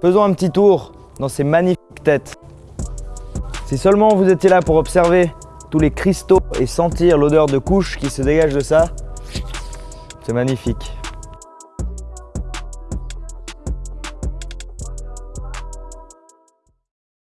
Faisons un petit tour dans ces magnifiques têtes. Si seulement vous étiez là pour observer tous les cristaux et sentir l'odeur de couche qui se dégage de ça, c'est magnifique.